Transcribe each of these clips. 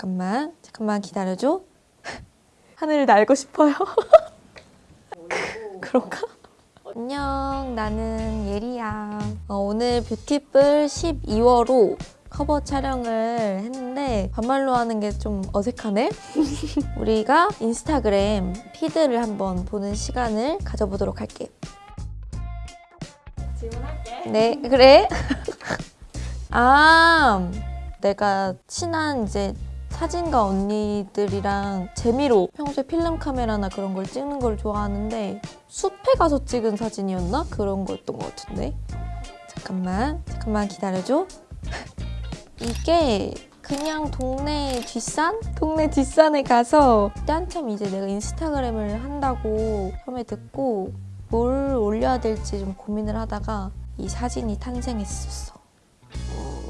잠깐만 잠깐만 기다려줘. 하늘을 날고 싶어요. 그런가? 안녕 나는 예리야. 어, 오늘 뷰티풀 12월호 커버 촬영을 했는데 반말로 하는 게 좀 어색하네? 우리가 인스타그램 피드를 한번 보는 시간을 가져보도록 할게. 질문할게. 네 그래. 아 내가 친한 이제 사진가 언니들이랑 재미로 평소에 필름 카메라나 그런 걸 찍는 걸 좋아하는데 숲에 가서 찍은 사진이었나? 그런 거였던 것 같은데 잠깐만 잠깐만 기다려줘 이게 그냥 동네 뒷산? 동네 뒷산에 가서 그때 한참 이제 내가 인스타그램을 한다고 처음에 듣고 뭘 올려야 될지 좀 고민을 하다가 이 사진이 탄생했었어.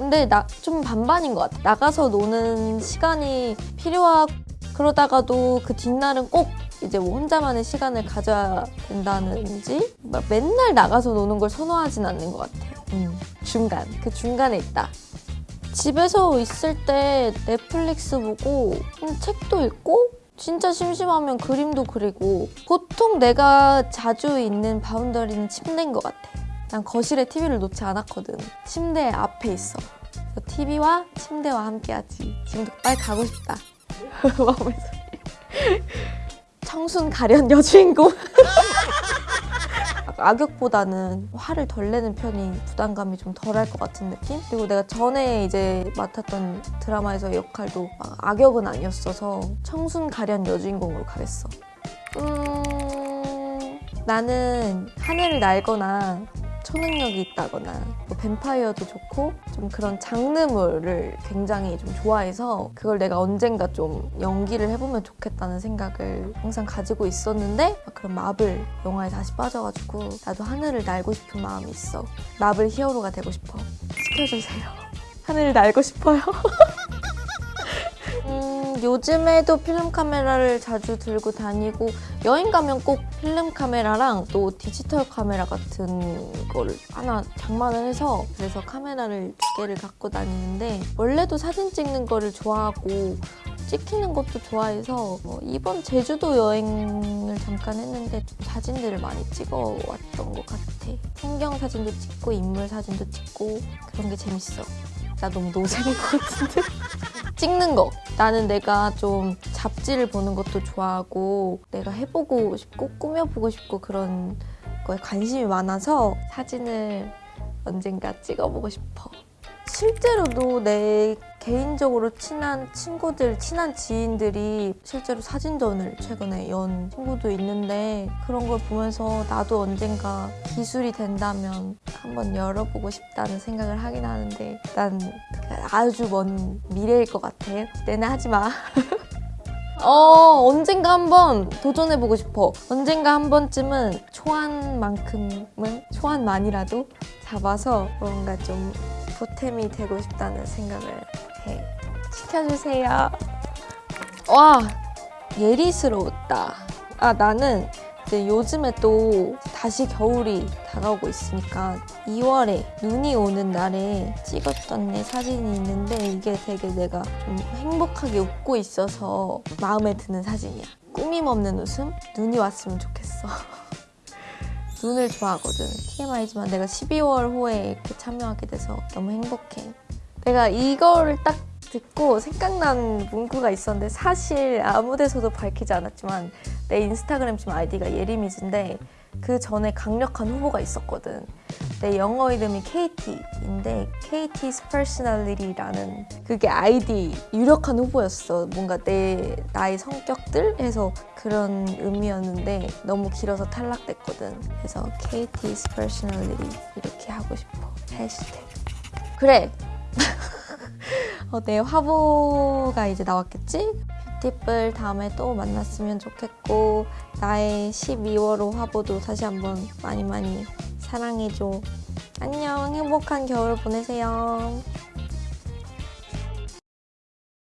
근데 나 좀 반반인 것 같아. 나가서 노는 시간이 필요하고 그러다가도 그 뒷날은 꼭 이제 뭐 혼자만의 시간을 가져야 된다는지 막 맨날 나가서 노는 걸 선호하진 않는 것 같아. 음, 중간. 그 중간에 있다. 집에서 있을 때 넷플릭스 보고 음, 책도 읽고 진짜 심심하면 그림도 그리고 보통 내가 자주 있는 바운더리는 침대인 것 같아. 난 거실에 TV를 놓지 않았거든. 침대 앞에 있어. TV와 침대와 함께하지. 지금도 빨리 가고 싶다. 마음의 소리. 청순 가련 여주인공. 악역보다는 화를 덜 내는 편이 부담감이 좀 덜할 것 같은 느낌? 그리고 내가 전에 이제 맡았던 드라마에서의 역할도 막 악역은 아니었어서 청순 가련 여주인공으로 가겠어. 음... 나는 하늘을 날거나 초능력이 있다거나 뭐 뱀파이어도 좋고 좀 그런 장르물을 굉장히 좀 좋아해서 그걸 내가 언젠가 좀 연기를 해보면 좋겠다는 생각을 항상 가지고 있었는데 막 그런 마블 영화에 다시 빠져가지고 나도 하늘을 날고 싶은 마음이 있어. 마블 히어로가 되고 싶어. 시켜주세요. 하늘을 날고 싶어요. 음, 요즘에도 필름 카메라를 자주 들고 다니고 여행 가면 꼭 필름 카메라랑 또 디지털 카메라 같은 거를 하나 장만을 해서 그래서 카메라를 두 개를 갖고 다니는데 원래도 사진 찍는 거를 좋아하고 찍히는 것도 좋아해서 어, 이번 제주도 여행을 잠깐 했는데 좀 사진들을 많이 찍어왔던 것 같아. 풍경 사진도 찍고 인물 사진도 찍고 그런 게 재밌어. 나 너무 노잼인 것 같은데? 찍는 거. 나는 내가 좀 잡지를 보는 것도 좋아하고 내가 해보고 싶고 꾸며보고 싶고 그런 거에 관심이 많아서 사진을 언젠가 찍어보고 싶어. 실제로도 내 개인적으로 친한 친구들, 친한 지인들이 실제로 사진전을 최근에 연 친구도 있는데 그런 걸 보면서 나도 언젠가 기술이 된다면 한번 열어보고 싶다는 생각을 하긴 하는데 난 아주 먼 미래일 것 같아. 내내 하지 마. 어, 언젠가 한번 도전해보고 싶어. 언젠가 한 번쯤은 초안만큼은, 초안만이라도 잡아서 뭔가 좀 보탬이 되고 싶다는 생각을 해. 시켜주세요. 와, 예리스러웠다. 아, 나는 이제 요즘에 또 다시 겨울이 다가오고 있으니까 2월에 눈이 오는 날에 찍었던 내 사진이 있는데 이게 되게 내가 좀 행복하게 웃고 있어서 마음에 드는 사진이야. 꾸밈 없는 웃음? 눈이 왔으면 좋겠어. 눈을 좋아하거든. TMI지만 내가 12월 호에 이렇게 참여하게 돼서 너무 행복해. 내가 이거를 딱 듣고 생각난 문구가 있었는데 사실 아무 데서도 밝히지 않았지만 내 인스타그램 지금 아이디가 예리미즈인데 그 전에 강력한 후보가 있었거든. 내 영어 이름이 KT인데 KT's Personality라는 그게 아이디 유력한 후보였어. 뭔가 내 나의 성격들 해서 그런 의미였는데 너무 길어서 탈락됐거든. 그래서 KT's Personality 이렇게 하고 싶어. 해시태그. 그래. 어, 내 화보가 이제 나왔겠지? 뷰티풀 다음에 또 만났으면 좋겠고 나의 12월호 화보도 다시 한번 많이 많이 사랑해줘. 안녕 행복한 겨울 보내세요.